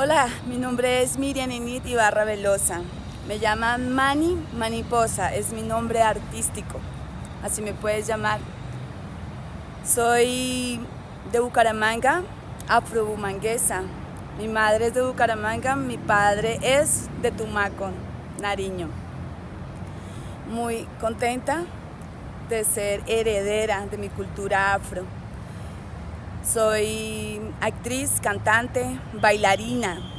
Hola, mi nombre es Miriam Init Ibarra Velosa. Me llaman Mani Maniposa, es mi nombre artístico, así me puedes llamar. Soy de Bucaramanga, afrobumanguesa. Mi madre es de Bucaramanga, mi padre es de Tumaco, Nariño. Muy contenta de ser heredera de mi cultura afro. Soy actriz, cantante, bailarina.